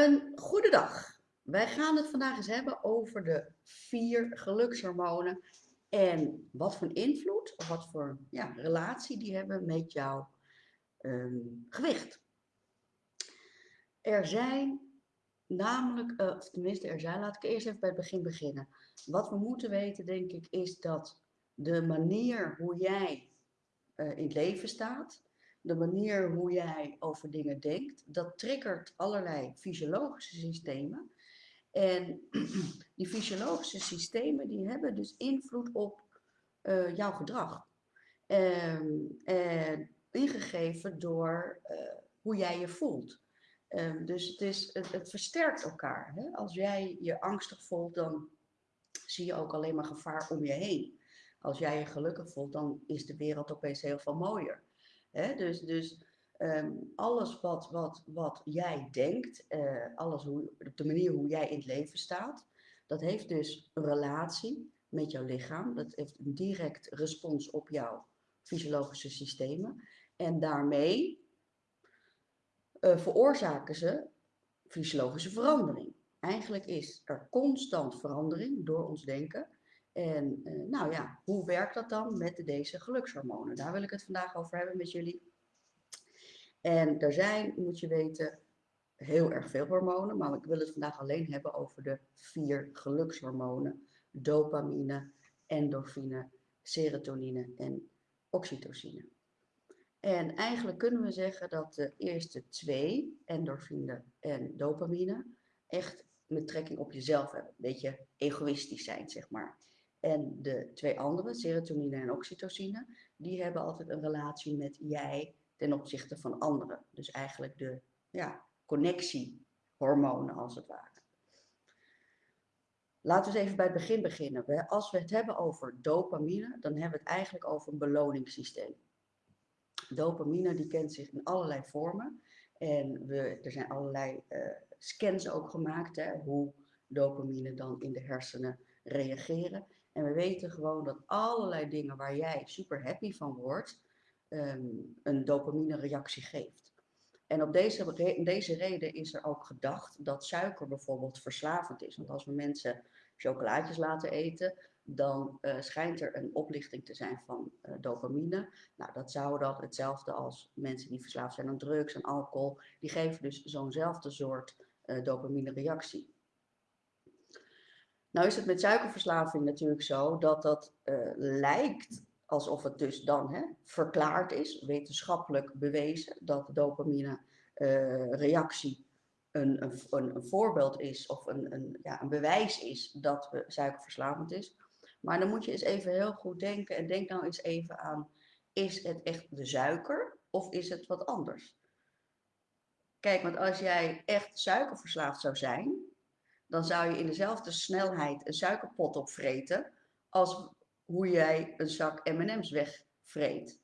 Een goede dag. Wij gaan het vandaag eens hebben over de vier gelukshormonen en wat voor invloed of wat voor ja, relatie die hebben met jouw ehm, gewicht. Er zijn namelijk, uh, of tenminste er zijn, laat ik eerst even bij het begin beginnen. Wat we moeten weten, denk ik, is dat de manier hoe jij uh, in het leven staat, de manier hoe jij over dingen denkt, dat triggert allerlei fysiologische systemen. En die fysiologische systemen die hebben dus invloed op uh, jouw gedrag. Um, en ingegeven door uh, hoe jij je voelt. Um, dus het, is, het, het versterkt elkaar. Hè? Als jij je angstig voelt, dan zie je ook alleen maar gevaar om je heen. Als jij je gelukkig voelt, dan is de wereld opeens heel veel mooier. Dus, dus um, alles wat, wat, wat jij denkt, uh, alles hoe, de manier hoe jij in het leven staat, dat heeft dus een relatie met jouw lichaam. Dat heeft een direct respons op jouw fysiologische systemen. En daarmee uh, veroorzaken ze fysiologische verandering. Eigenlijk is er constant verandering door ons denken. En uh, nou ja, hoe werkt dat dan met deze gelukshormonen? Daar wil ik het vandaag over hebben met jullie. En er zijn, moet je weten, heel erg veel hormonen, maar ik wil het vandaag alleen hebben over de vier gelukshormonen. Dopamine, endorfine, serotonine en oxytocine. En eigenlijk kunnen we zeggen dat de eerste twee, endorfine en dopamine, echt met trekking op jezelf hebben. Een beetje egoïstisch zijn, zeg maar. En de twee andere, serotonine en oxytocine, die hebben altijd een relatie met jij ten opzichte van anderen. Dus eigenlijk de ja, connectiehormonen als het ware. Laten we eens even bij het begin beginnen. Als we het hebben over dopamine, dan hebben we het eigenlijk over een beloningssysteem. Dopamine die kent zich in allerlei vormen. En we, er zijn allerlei uh, scans ook gemaakt, hè, hoe dopamine dan in de hersenen reageren. En we weten gewoon dat allerlei dingen waar jij super happy van wordt, um, een dopamine reactie geeft. En op deze, deze reden is er ook gedacht dat suiker bijvoorbeeld verslavend is. Want als we mensen chocolaatjes laten eten, dan uh, schijnt er een oplichting te zijn van uh, dopamine. Nou, dat zou dan hetzelfde als mensen die verslaafd zijn aan drugs en alcohol. Die geven dus zo'nzelfde soort uh, dopamine reactie. Nou is het met suikerverslaving natuurlijk zo dat dat lijkt alsof het dus dan hè, verklaard is, wetenschappelijk bewezen, dat de dopamine uh, reactie een, een, een, voorbeeld is of een, een, ja, een bewijs is dat we suikerverslavend is. Maar dan moet je eens even heel goed denken en denk nou eens even aan, is het echt de suiker of is het wat anders? Kijk, want als jij echt suikerverslaafd zou zijn, dan zou je in dezelfde snelheid een suikerpot opvreten als hoe jij een zak M&M's wegvreet.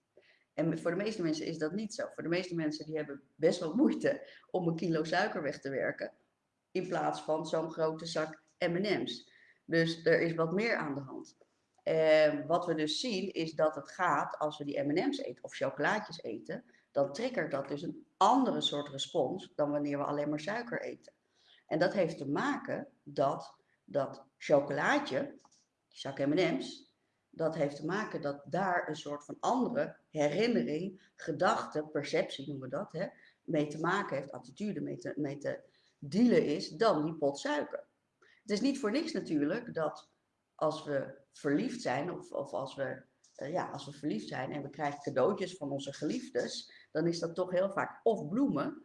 En voor de meeste mensen is dat niet zo. Voor de meeste mensen die hebben best wel moeite om een kilo suiker weg te werken. In plaats van zo'n grote zak M&M's. Dus er is wat meer aan de hand. En wat we dus zien is dat het gaat als we die M&M's eten of chocolaatjes eten. Dan triggert dat dus een andere soort respons dan wanneer we alleen maar suiker eten. En dat heeft te maken dat dat chocolaatje, die zak M&M's, dat heeft te maken dat daar een soort van andere herinnering, gedachte, perceptie noemen we dat, hè, mee te maken heeft, attitude mee te, mee te dealen is, dan die pot suiker. Het is niet voor niks natuurlijk dat als we verliefd zijn, of, of als, we, uh, ja, als we verliefd zijn en we krijgen cadeautjes van onze geliefdes, dan is dat toch heel vaak of bloemen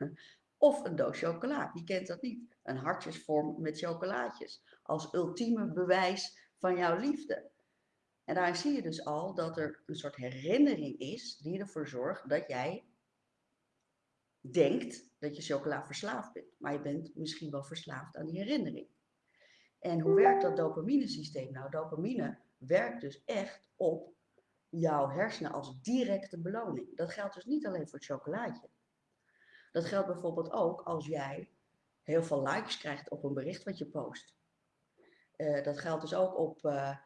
of een doos chocola. Wie kent dat niet? Een hartjesvorm met chocolaatjes. Als ultieme bewijs van jouw liefde. En daar zie je dus al dat er een soort herinnering is die ervoor zorgt dat jij denkt dat je chocola verslaafd bent. Maar je bent misschien wel verslaafd aan die herinnering. En hoe werkt dat dopamine-systeem nou? Dopamine werkt dus echt op jouw hersenen als directe beloning. Dat geldt dus niet alleen voor het chocolaatje. Dat geldt bijvoorbeeld ook als jij heel veel likes krijgt op een bericht wat je post. Uh, dat geldt dus ook op uh,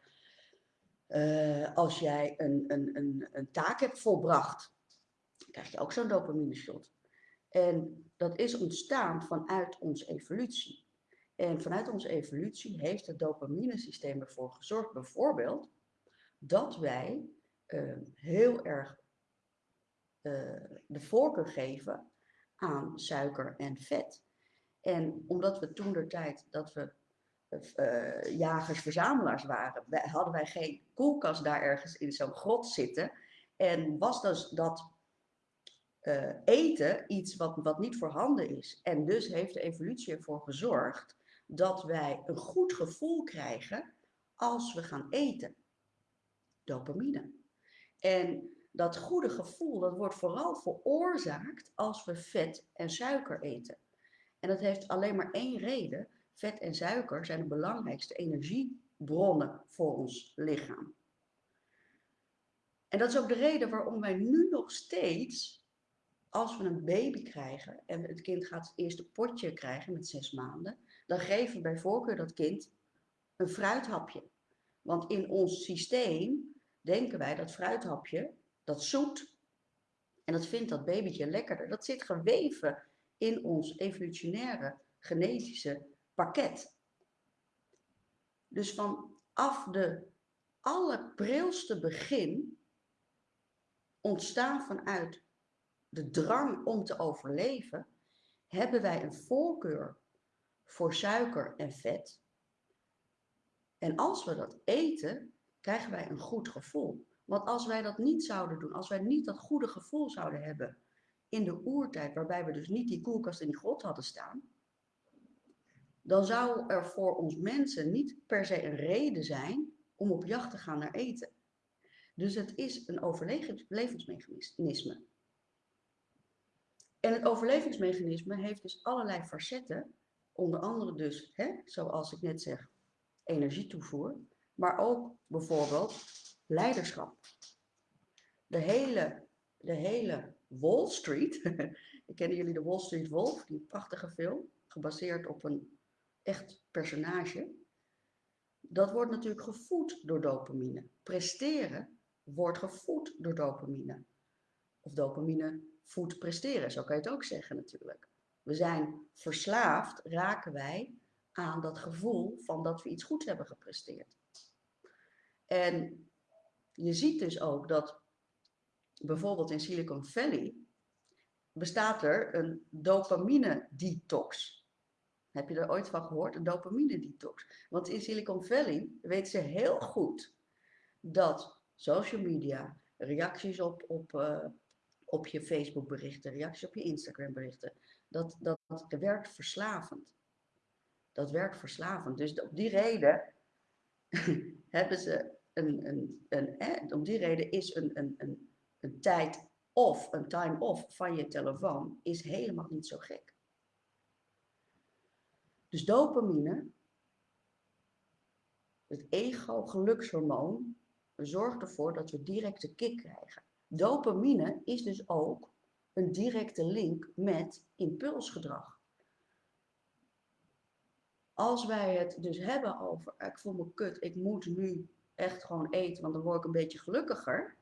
uh, als jij een, een, een, een taak hebt volbracht, krijg je ook zo'n dopamine shot. En dat is ontstaan vanuit onze evolutie. En vanuit onze evolutie heeft het dopaminesysteem ervoor gezorgd, bijvoorbeeld, dat wij heel erg de voorkeur geven aan suiker en vet. En omdat we toen de tijd dat we uh, jagers-verzamelaars waren, hadden wij geen koelkast daar ergens in zo'n grot zitten. En was dus dat uh, eten iets wat, wat niet voorhanden is. En dus heeft de evolutie ervoor gezorgd dat wij een goed gevoel krijgen als we gaan eten. Dopamine. En dat goede gevoel, dat wordt vooral veroorzaakt als we vet en suiker eten. En dat heeft alleen maar één reden. Vet en suiker zijn de belangrijkste energiebronnen voor ons lichaam. En dat is ook de reden waarom wij nu nog steeds, als we een baby krijgen en het kind gaat het eerste potje krijgen met zes maanden, dan geven we bij voorkeur dat kind een fruithapje. Want in ons systeem denken wij dat fruithapje, dat zoet, en dat vindt dat babytje lekkerder. Dat zit geweven in ons evolutionaire genetische pakket. Dus vanaf de allerprilste begin ontstaan vanuit de drang om te overleven, hebben wij een voorkeur voor suiker en vet. En als we dat eten, krijgen wij een goed gevoel. Want als wij dat niet zouden doen, als wij niet dat goede gevoel zouden hebben in de oertijd, waarbij we dus niet die koelkast in die grot hadden staan, dan zou er voor ons mensen niet per se een reden zijn om op jacht te gaan naar eten. Dus het is een overlevingsmechanisme. En het overlevingsmechanisme heeft dus allerlei facetten, onder andere dus, hè, zoals ik net zeg, energietoevoer, maar ook bijvoorbeeld leiderschap. De hele, de hele Wall Street, kennen jullie de Wall Street Wolf, die prachtige film, gebaseerd op een echt personage. Dat wordt natuurlijk gevoed door dopamine. Presteren wordt gevoed door dopamine. Of dopamine voedt presteren, zo kan je het ook zeggen natuurlijk. We zijn verslaafd, raken wij aan dat gevoel van dat we iets goeds hebben gepresteerd. En je ziet dus ook dat bijvoorbeeld in Silicon Valley bestaat er een dopamine detox. Heb je er ooit van gehoord? Een dopamine detox. Want in Silicon Valley weten ze heel goed dat social media, reacties op, op, uh, op je Facebook berichten, reacties op je Instagram berichten, dat, dat, dat werkt verslavend. Dat werkt verslavend. Dus op die reden hebben ze een, een, een, om die reden is een, een, een, een tijd of een time off van je telefoon is helemaal niet zo gek. Dus dopamine, het ego-gelukshormoon, zorgt ervoor dat we directe kick krijgen. Dopamine is dus ook een directe link met impulsgedrag. Als wij het dus hebben over, ik voel me kut, ik moet nu echt gewoon eten, want dan word ik een beetje gelukkiger,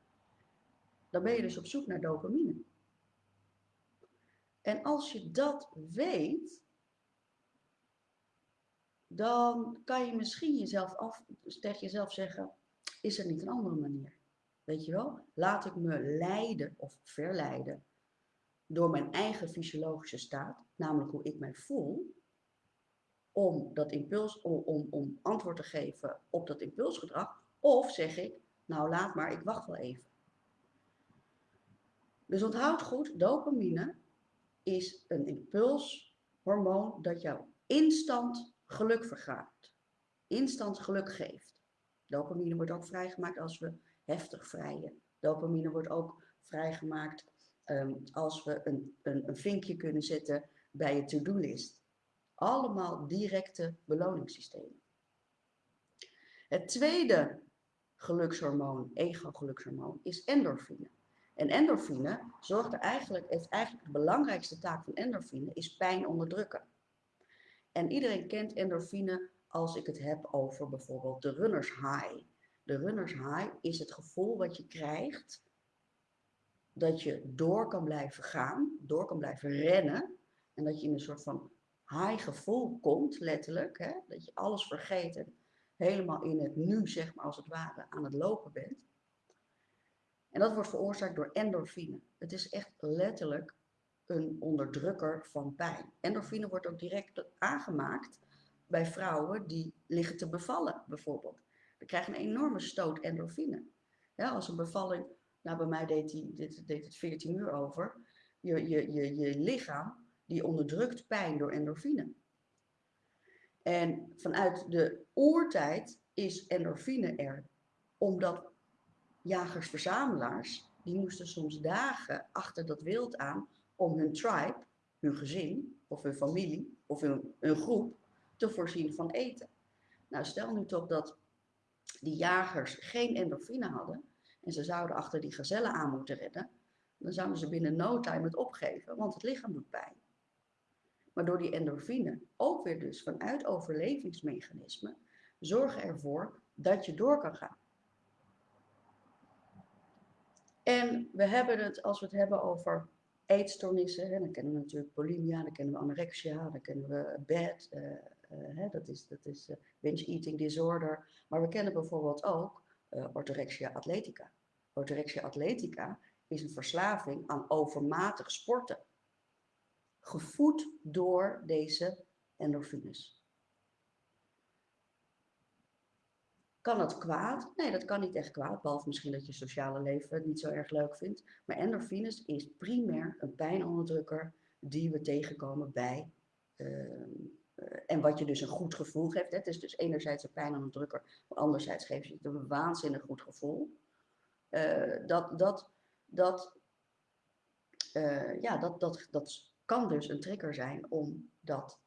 dan ben je dus op zoek naar dopamine. En als je dat weet, dan kan je misschien jezelf af, tegen jezelf zeggen, is er niet een andere manier? Weet je wel? Laat ik me leiden of verleiden door mijn eigen fysiologische staat, namelijk hoe ik mij voel, om, dat impuls, om, om, om antwoord te geven op dat impulsgedrag, of zeg ik, nou laat maar, ik wacht wel even. Dus onthoud goed, dopamine is een impulshormoon dat jou instant geluk vergaat. Instant geluk geeft. Dopamine wordt ook vrijgemaakt als we heftig vrijen. Dopamine wordt ook vrijgemaakt um, als we een, een, een vinkje kunnen zetten bij je to-do-list. Allemaal directe beloningssystemen. Het tweede gelukshormoon, ego-gelukshormoon, is endorfine. En endorfine zorgt er eigenlijk, heeft eigenlijk de belangrijkste taak van endorfine, is pijn onderdrukken. En iedereen kent endorfine als ik het heb over bijvoorbeeld de runners high. De runners high is het gevoel wat je krijgt dat je door kan blijven gaan, door kan blijven rennen. En dat je in een soort van high gevoel komt, letterlijk. Hè? Dat je alles vergeet en helemaal in het nu, zeg maar, als het ware, aan het lopen bent. En dat wordt veroorzaakt door endorfine. Het is echt letterlijk een onderdrukker van pijn. Endorfine wordt ook direct aangemaakt bij vrouwen die liggen te bevallen, bijvoorbeeld. Dan krijgen een enorme stoot endorfine. Ja, als een bevalling, nou bij mij deed, die, dit, deed het 14 uur over, je, je, je, je lichaam die onderdrukt pijn door endorfine. En vanuit de oertijd is endorfine er, omdat jagers-verzamelaars, die moesten soms dagen achter dat wild aan om hun tribe, hun gezin of hun familie of hun, hun groep te voorzien van eten. Nou, stel nu toch dat die jagers geen endorfine hadden en ze zouden achter die gazellen aan moeten redden, dan zouden ze binnen no time het opgeven, want het lichaam doet pijn. Maar door die endorfine, ook weer dus vanuit overlevingsmechanismen, zorgen ervoor dat je door kan gaan. En we hebben het, als we het hebben over eetstoornissen, hè, dan kennen we natuurlijk bulimia, dan kennen we anorexia, dan kennen we BAD, uh, uh, dat is, dat is uh, binge eating disorder. Maar we kennen bijvoorbeeld ook orthorexia atletica. Orthorexia atletica is een verslaving aan overmatig sporten. Gevoed door deze endorfines. Kan dat kwaad? Nee, dat kan niet echt kwaad, behalve misschien dat je sociale leven het niet zo erg leuk vindt. Maar endorfines is primair een pijnonderdrukker die we tegenkomen bij, uh, en wat je dus een goed gevoel geeft. Het is dus enerzijds een pijnonderdrukker, maar anderzijds geeft je het een waanzinnig goed gevoel. Uh, dat, dat, dat, uh, ja, dat, dat, dat kan dus een trigger zijn om dat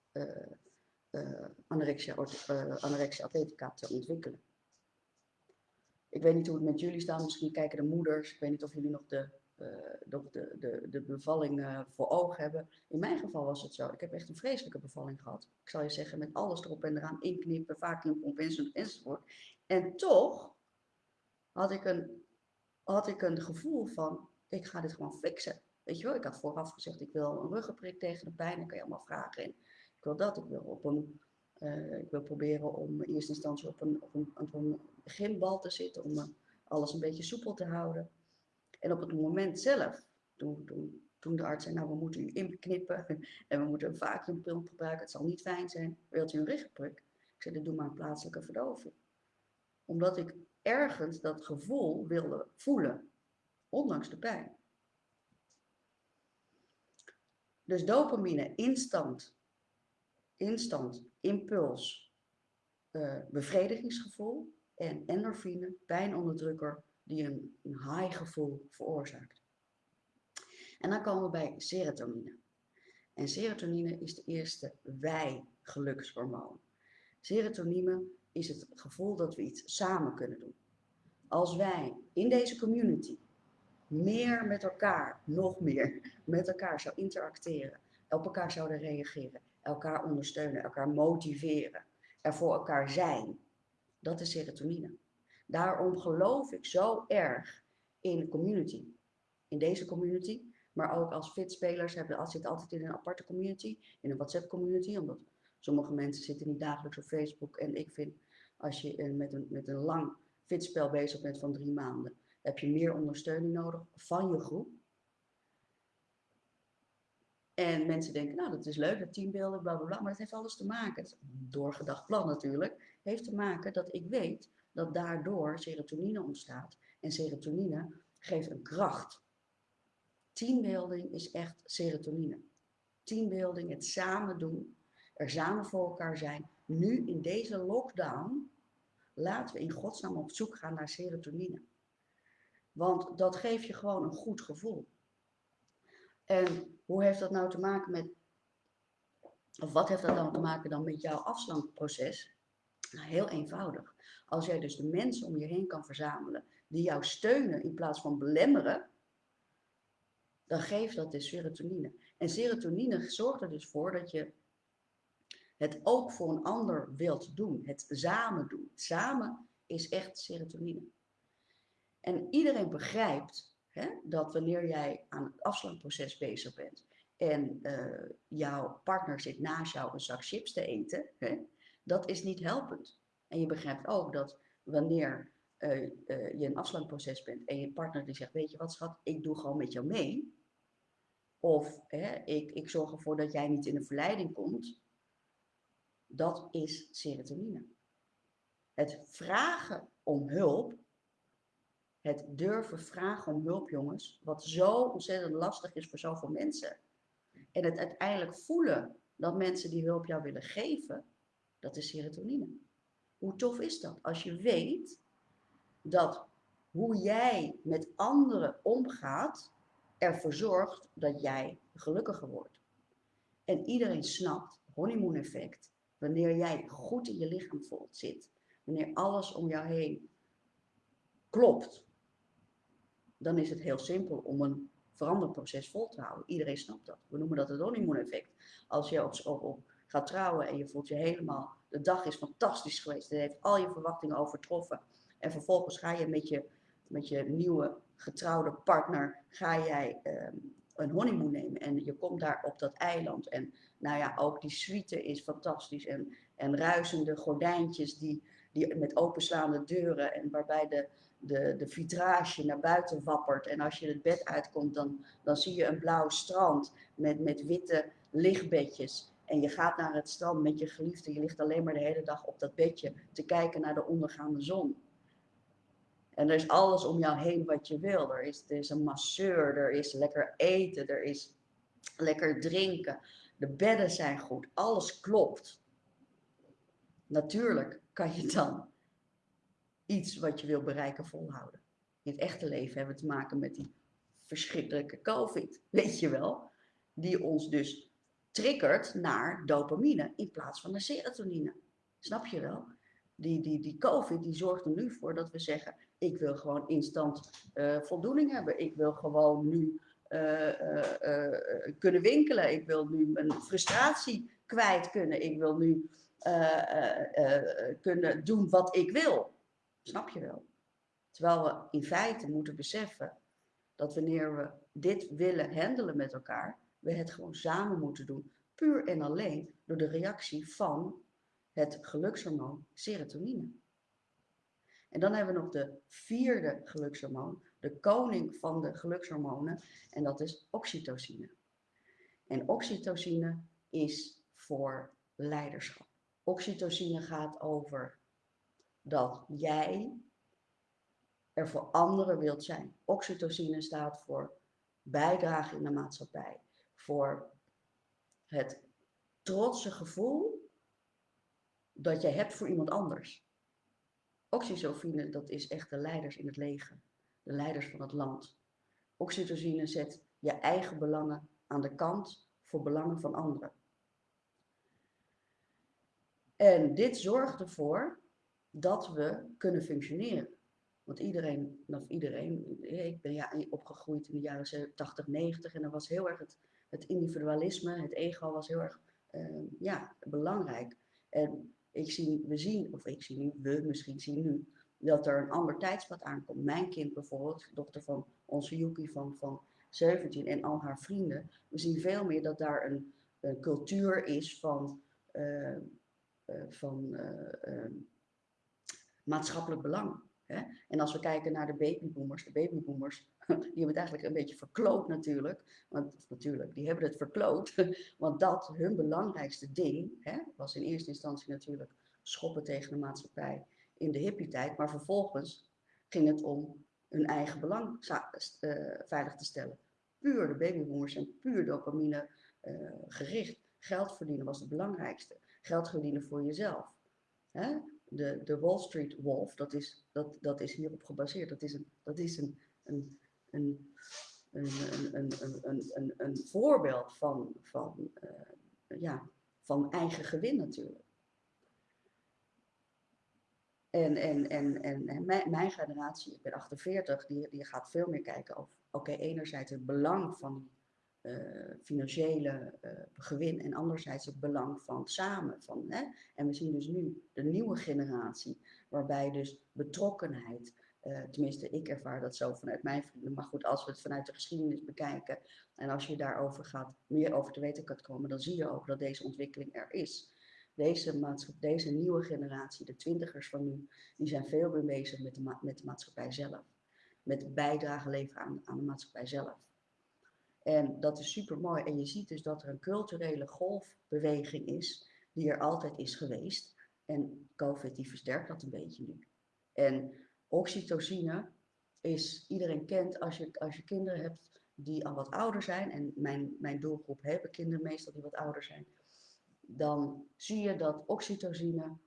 anorexia, anorexia atletica te ontwikkelen. Ik weet niet hoe het met jullie staat. Misschien kijken de moeders. Ik weet niet of jullie nog de, uh, de, de, de, bevalling uh, voor ogen hebben. In mijn geval was het zo. Ik heb echt een vreselijke bevalling gehad. Ik zal je zeggen, met alles erop en eraan. Inknippen, vacuumpomp enzovoort, enzovoort. En toch had ik, een, had ik een gevoel van, ik ga dit gewoon fixen. Weet je ik had vooraf gezegd, ik wil een ruggenprik tegen de pijn. Dan kan je allemaal vragen. En ik wil dat, ik wil op een uh, ik wil proberen om in eerste instantie op een, op een, een gymbal te zitten, om uh, alles een beetje soepel te houden. En op het moment zelf, toen, toen, toen de arts zei, nou we moeten u inknippen en we moeten een vacuümpil gebruiken, het zal niet fijn zijn, wilt u een richtprik? Ik zei, doe maar een plaatselijke verdoving. Omdat ik ergens dat gevoel wilde voelen, ondanks de pijn. Dus dopamine, instant, instant impuls, uh, bevredigingsgevoel en endorfine, pijnonderdrukker, die een, een high gevoel veroorzaakt. En dan komen we bij serotonine. En serotonine is de eerste wij-gelukshormoon. Serotonine is het gevoel dat we iets samen kunnen doen. Als wij in deze community meer met elkaar, nog meer met elkaar zou interacteren, op elkaar zouden reageren, elkaar ondersteunen, elkaar motiveren, er voor elkaar zijn. Dat is serotonine. Daarom geloof ik zo erg in community. In deze community, maar ook als fitspelers hebben, zitten altijd in een aparte community, in een WhatsApp community, omdat sommige mensen zitten niet dagelijks op Facebook. En ik vind, als je met een, met een lang fitspel bezig bent van drie maanden, heb je meer ondersteuning nodig van je groep. En mensen denken, nou dat is leuk, dat teambeelden, bla bla bla. Maar het heeft alles te maken, het doorgedacht plan natuurlijk, heeft te maken dat ik weet dat daardoor serotonine ontstaat. En serotonine geeft een kracht. Teambuilding is echt serotonine. Teambuilding, het samen doen, er samen voor elkaar zijn. Nu in deze lockdown, laten we in godsnaam op zoek gaan naar serotonine. Want dat geeft je gewoon een goed gevoel. En hoe heeft dat nou te maken met, of wat heeft dat dan te maken dan met jouw afslankproces? Nou, heel eenvoudig. Als jij dus de mensen om je heen kan verzamelen die jou steunen in plaats van belemmeren, dan geeft dat dus serotonine. En serotonine zorgt er dus voor dat je het ook voor een ander wilt doen. Het samen doen. Samen is echt serotonine. En iedereen begrijpt Hè? Dat wanneer jij aan het afslankproces bezig bent en uh, jouw partner zit naast jou een zak chips te eten, hè? dat is niet helpend. En je begrijpt ook dat wanneer uh, uh, je een afslankproces bent en je partner die zegt, weet je wat schat, ik doe gewoon met jou mee. Of hè, ik, ik zorg ervoor dat jij niet in een verleiding komt. Dat is serotonine. Het vragen om hulp, het durven vragen om hulp, jongens, wat zo ontzettend lastig is voor zoveel mensen. En het uiteindelijk voelen dat mensen die hulp jou willen geven, dat is serotonine. Hoe tof is dat? Als je weet dat hoe jij met anderen omgaat, ervoor zorgt dat jij gelukkiger wordt. En iedereen snapt, honeymoon effect, wanneer jij goed in je lichaam voelt, zit, wanneer alles om jou heen klopt, dan is het heel simpel om een veranderproces vol te houden. Iedereen snapt dat. We noemen dat het honeymoon effect. Als je op, op, gaat trouwen en je voelt je helemaal, de dag is fantastisch geweest, het heeft al je verwachtingen overtroffen. En vervolgens ga je met je, met je nieuwe getrouwde partner, ga jij um, een honeymoon nemen. En je komt daar op dat eiland. En nou ja, ook die suite is fantastisch. En, en ruisende gordijntjes die, die met openslaande deuren en waarbij de, de, de vitrage naar buiten wappert. En als je het bed uitkomt, dan, dan zie je een blauw strand met, met witte lichtbedjes. En je gaat naar het strand met je geliefde. Je ligt alleen maar de hele dag op dat bedje te kijken naar de ondergaande zon. En er is alles om jou heen wat je wil. Er is, er is een masseur, er is lekker eten, er is lekker drinken. De bedden zijn goed, alles klopt. Natuurlijk kan je dan iets wat je wil bereiken volhouden. In het echte leven hebben we te maken met die verschrikkelijke COVID, weet je wel. Die ons dus triggert naar dopamine in plaats van naar serotonine. Snap je wel? Die, die, die COVID die zorgt er nu voor dat we zeggen, ik wil gewoon instant uh, voldoening hebben. Ik wil gewoon nu uh, uh, kunnen winkelen. Ik wil nu mijn frustratie kwijt kunnen. Ik wil nu kunnen doen wat ik wil. Snap je wel? Terwijl we in feite moeten beseffen dat wanneer we dit willen handelen met elkaar, we het gewoon samen moeten doen. Puur en alleen door de reactie van het gelukshormoon serotonine. En dan hebben we nog de vierde gelukshormoon, de koning van de gelukshormonen, en dat is oxytocine. En oxytocine is voor leiderschap. Oxytocine gaat over dat jij er voor anderen wilt zijn. Oxytocine staat voor bijdrage in de maatschappij, voor het trotse gevoel dat je hebt voor iemand anders. Oxytocine, dat is echt de leiders in het leger, de leiders van het land. Oxytocine zet je eigen belangen aan de kant voor belangen van anderen. En dit zorgt ervoor dat we kunnen functioneren. Want iedereen, of iedereen, ik ben ja opgegroeid in de jaren 80, 90 en dan was heel erg het, het individualisme, het ego was heel erg uh, ja, belangrijk. En ik zie, we zien, of ik zie nu, we misschien zien nu, dat er een ander tijdspad aankomt. Mijn kind bijvoorbeeld, dochter van onze Yuki van, van 17 en al haar vrienden. We zien veel meer dat daar een, cultuur is van, uh, uh, van uh, maatschappelijk belang. Hè? En als we kijken naar de babyboomers, de babyboomers, die hebben het eigenlijk een beetje verkloot natuurlijk. Want natuurlijk, die hebben het verkloot. Want dat, hun belangrijkste ding, hè, was in eerste instantie natuurlijk schoppen tegen de maatschappij in de hippie-tijd. Maar vervolgens ging het om hun eigen belang uh, veilig te stellen. Puur de babyboomers en puur dopamine uh, gericht. Geld verdienen was het belangrijkste. Geld verdienen voor jezelf. Hè? De, de Wall Street Wolf, dat is, dat, dat is hierop gebaseerd. Dat is een, dat is een, een een, een, een, een, een, voorbeeld van, van, uh, ja, van eigen gewin natuurlijk. En, en, en, en, mijn, mijn, generatie, ik ben 48, die, die gaat veel meer kijken over, oké, enerzijds het belang van financiële uh, gewin en anderzijds het belang van samen. Van, hè? En we zien dus nu de nieuwe generatie, waarbij dus betrokkenheid, Eh, tenminste, ik ervaar dat zo vanuit mijn vrienden. Maar goed, als we het vanuit de geschiedenis bekijken en als je daarover gaat, meer over te weten kan komen, dan zie je ook dat deze ontwikkeling er is. Deze, deze nieuwe generatie, de twintigers van nu, die zijn veel meer bezig met de, met de maatschappij zelf. Met bijdrage leveren aan de maatschappij zelf. En dat is super mooi. En je ziet dus dat er een culturele golfbeweging is, die er altijd is geweest. En COVID die versterkt dat een beetje nu. En oxytocine is, iedereen kent als je, als je kinderen hebt die al wat ouder zijn. En mijn, mijn doelgroep hebben kinderen meestal die wat ouder zijn. Dan zie je dat oxytocine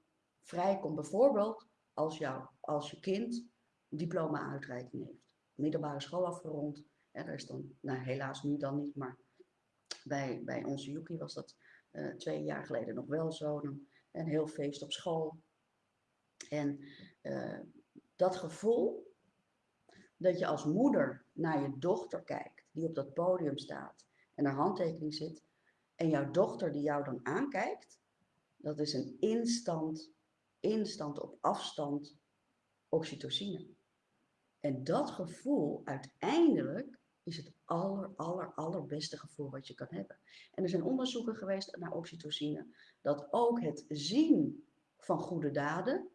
vrijkomt bijvoorbeeld als, jou, als je kind diploma-uitreiking heeft. Middelbare school afgerond. Is dan, nou helaas nu dan niet, maar bij, bij onze Yuki was dat uh, twee jaar geleden nog wel zo. Een heel feest op school. En uh, dat gevoel dat je als moeder naar je dochter kijkt, die op dat podium staat en haar handtekening zit, en jouw dochter die jou dan aankijkt, dat is een instant, instant op afstand oxytocine. En dat gevoel uiteindelijk is het aller, aller, allerbeste gevoel wat je kan hebben. En er zijn onderzoeken geweest naar oxytocine, dat ook het zien van goede daden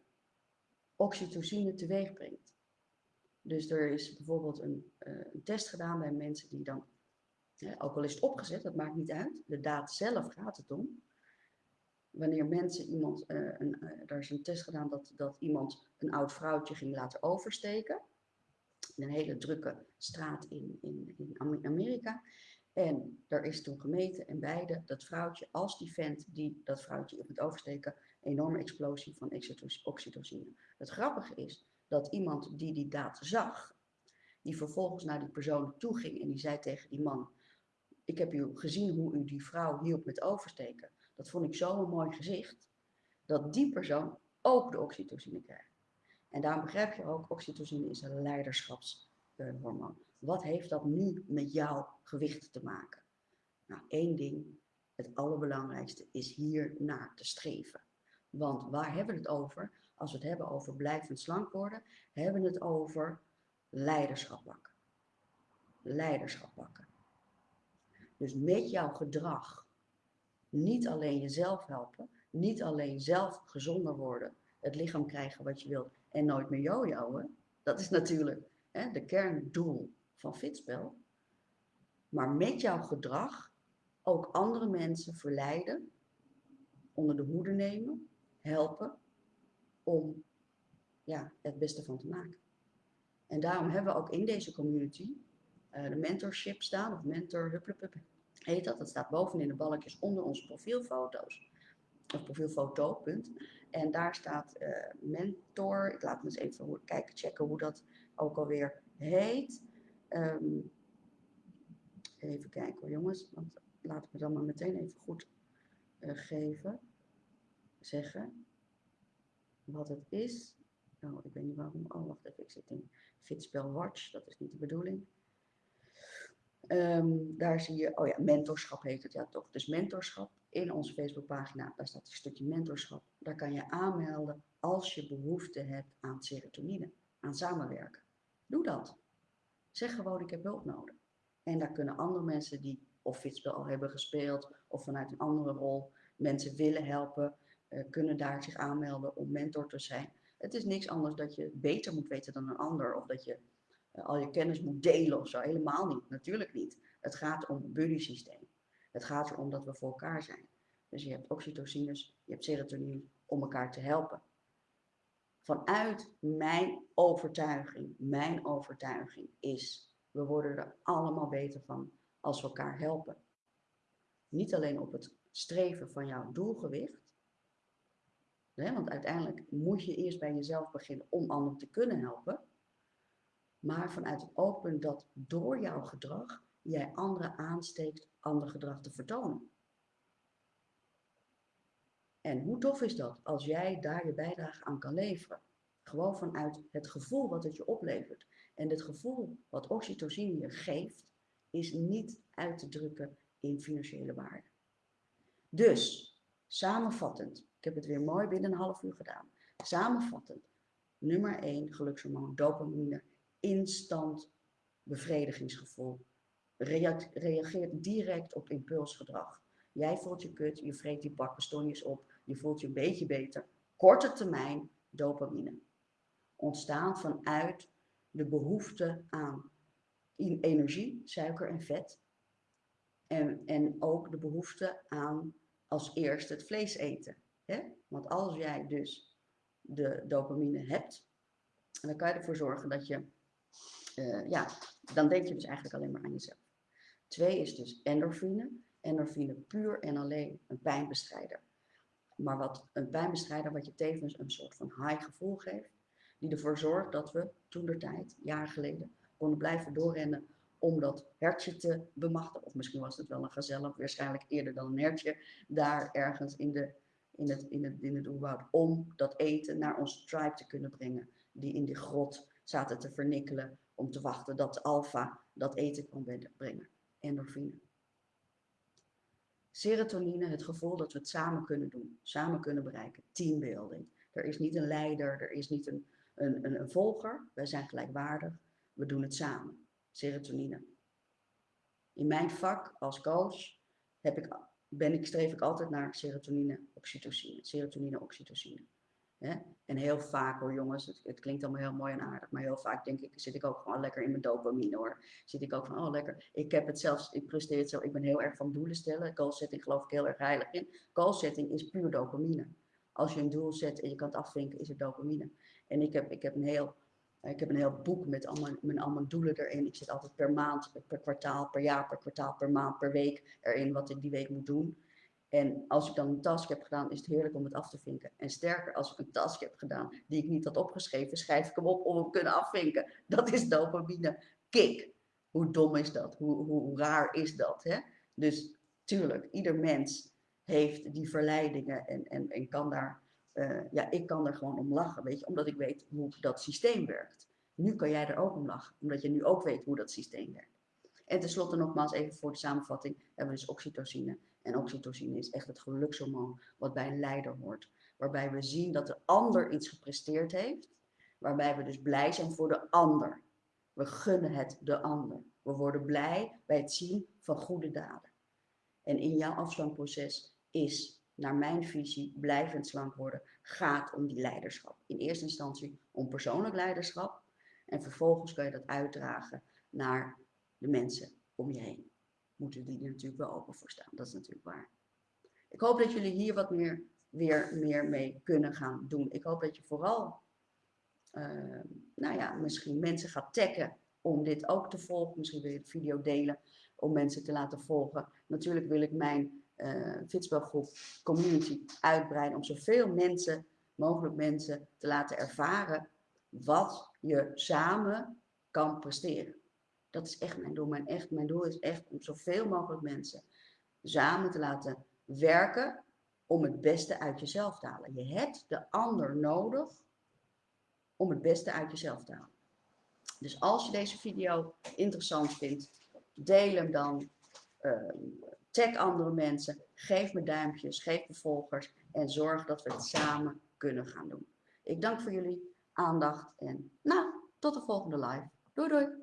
oxytocine teweeg brengt. Dus er is bijvoorbeeld een, uh, een test gedaan bij mensen die dan, ook al is het opgezet, dat maakt niet uit, de daad zelf gaat het om. Wanneer mensen iemand, uh, een, uh, er is een test gedaan dat, dat iemand een oud vrouwtje ging laten oversteken een hele drukke straat in, in, in Amerika. En daar is toen gemeten en beide, dat vrouwtje als die vent die dat vrouwtje op het oversteken, enorme explosie van oxytocine. Het grappige is dat iemand die die daad zag, die vervolgens naar die persoon toe ging en die zei tegen die man, ik heb u gezien hoe u die vrouw hielp met oversteken. Dat vond ik zo'n mooi gezicht, dat die persoon ook de oxytocine krijgt. En daarom begrijp je ook, oxytocine is een leiderschapshormoon. Wat heeft dat nu met jouw gewicht te maken? Nou, één ding, het allerbelangrijkste is hier naar te streven. Want waar hebben we het over? Als we het hebben over blijvend slank worden, hebben we het over leiderschap pakken. Leiderschap pakken. Dus met jouw gedrag niet alleen jezelf helpen, niet alleen zelf gezonder worden, het lichaam krijgen wat je wilt en nooit meer jojoen. Dat is natuurlijk hè, de kerndoel van Fitspel. Maar met jouw gedrag ook andere mensen verleiden, onder de hoede nemen, helpen om ja, het beste van te maken. En daarom hebben we ook in deze community uh, de mentorship staan, of mentor heet dat. Dat staat bovenin de balkjes onder onze profielfoto's. Of profielfoto, punt. En daar staat uh, mentor. Ik laat me eens even kijken, checken hoe dat ook alweer heet. Um, even kijken hoor jongens, want laten we dan maar meteen even goed uh, geven, zeggen wat het is. Nou, ik weet niet waarom. Oh, wacht even, ik zit in Fitspel Watch, dat is niet de bedoeling. Um, daar zie je, oh ja, mentorschap heet het ja toch. Dus mentorschap in onze Facebookpagina, daar staat een stukje mentorschap. Daar kan je aanmelden als je behoefte hebt aan serotonine, aan samenwerken. Doe dat. Zeg gewoon, ik heb hulp nodig. En daar kunnen andere mensen die of fietspel al hebben gespeeld of vanuit een andere rol mensen willen helpen, uh, kunnen daar zich aanmelden om mentor te zijn. Het is niks anders dat je beter moet weten dan een ander of dat je uh, al je kennis moet delen of zo. Helemaal niet, natuurlijk niet. Het gaat om buddy systeem. Het gaat erom dat we voor elkaar zijn. Dus je hebt oxytocines, je hebt serotonine om elkaar te helpen. Vanuit mijn overtuiging, mijn overtuiging is, we worden er allemaal beter van als we elkaar helpen. Niet alleen op het streven van jouw doelgewicht, hè, want uiteindelijk moet je eerst bij jezelf beginnen om anderen te kunnen helpen, maar vanuit het open dat door jouw gedrag jij anderen aansteekt ander gedrag te vertonen. En hoe tof is dat als jij daar je bijdrage aan kan leveren? Gewoon vanuit het gevoel wat het je oplevert. En het gevoel wat oxytocine je geeft, is niet uit te drukken in financiële waarde. Dus, samenvattend, ik heb het weer mooi binnen een half uur gedaan. Samenvattend, nummer 1 gelukshormoon, dopamine, instant bevredigingsgevoel. Reageert direct op impulsgedrag. Jij voelt je kut, je vreet die bak bastonjes op, je voelt je een beetje beter. Korte termijn dopamine. Ontstaan vanuit de behoefte aan energie, suiker en vet. En, en ook de behoefte aan als eerste het vlees eten. Hè? Want als jij dus de dopamine hebt, dan kan je ervoor zorgen dat je, uh, ja, dan denk je dus eigenlijk alleen maar aan jezelf. Twee is dus endorfine. Endorfine puur en alleen een pijnbestrijder. Maar wat een pijnbestrijder wat je tevens een soort van high gevoel geeft, die ervoor zorgt dat we toen de tijd, jaren geleden, konden blijven doorrennen om dat hertje te bemachtigen. Of misschien was het wel een gazelle, waarschijnlijk eerder dan een hertje, daar ergens in, de, in, het, in, het, in het oerwoud, om dat eten naar onze tribe te kunnen brengen. Die in die grot zaten te vernikkelen om te wachten dat de alfa dat eten kon brengen. Endorfine. Serotonine, het gevoel dat we het samen kunnen doen, samen kunnen bereiken. Teambuilding. Er is niet een leider, er is niet een, een, een, volger. Wij zijn gelijkwaardig. We doen het samen serotonine. In mijn vak als coach heb ik, ben ik, streef ik altijd naar serotonine, oxytocine. Serotonine, oxytocine. En heel vaak hoor jongens, het, het, klinkt allemaal heel mooi en aardig, maar heel vaak denk ik, zit ik ook gewoon lekker in mijn dopamine hoor. Zit ik ook van, oh lekker, ik heb het zelfs, ik presteer het zo, ik ben heel erg van doelen stellen. Goal setting geloof ik heel erg heilig in. Goal setting is puur dopamine. Als je een doel zet en je kan het afvinken, is het dopamine. En ik heb, ik heb een heel ik heb een heel boek met allemaal, met allemaal doelen erin. Ik zit altijd per maand, per kwartaal, per jaar, per kwartaal, per maand, per week erin wat ik die week moet doen. En als ik dan een task heb gedaan, is het heerlijk om het af te vinken. En sterker, als ik een task heb gedaan die ik niet had opgeschreven, schrijf ik hem op om hem kunnen afvinken. Dat is dopamine kick. Hoe dom is dat? Hoe, hoe, raar is dat? Hè? Dus tuurlijk, ieder mens heeft die verleidingen en, en, en kan daar uh, ja, ik kan er gewoon om lachen, weet je, omdat ik weet hoe dat systeem werkt. Nu kan jij er ook om lachen, omdat je nu ook weet hoe dat systeem werkt. En tenslotte nogmaals even voor de samenvatting, hebben we dus oxytocine. En oxytocine is echt het gelukshormoon wat bij een leider hoort. Waarbij we zien dat de ander iets gepresteerd heeft. Waarbij we dus blij zijn voor de ander. We gunnen het de ander. We worden blij bij het zien van goede daden. En in jouw afslankproces is naar mijn visie, blijvend slank worden, gaat om die leiderschap. In eerste instantie om persoonlijk leiderschap. En vervolgens kan je dat uitdragen naar de mensen om je heen. Moeten die er natuurlijk wel open voor staan. Dat is natuurlijk waar. Ik hoop dat jullie hier wat meer, weer meer mee kunnen gaan doen. Ik hoop dat je vooral, uh, nou ja, misschien mensen gaat taggen om dit ook te volgen. Misschien wil je de video delen om mensen te laten volgen. Natuurlijk wil ik mijn uh, community uitbreiden om zoveel mensen, mogelijk mensen te laten ervaren wat je samen kan presteren. Dat is echt mijn doel. Mijn, echt, mijn doel is echt om zoveel mogelijk mensen samen te laten werken om het beste uit jezelf te halen. Je hebt de ander nodig om het beste uit jezelf te halen. Dus als je deze video interessant vindt, deel hem dan. Uh, Tag andere mensen, geef me duimpjes, geef me volgers en zorg dat we het samen kunnen gaan doen. Ik dank voor jullie aandacht en nou, tot de volgende live. Doei doei!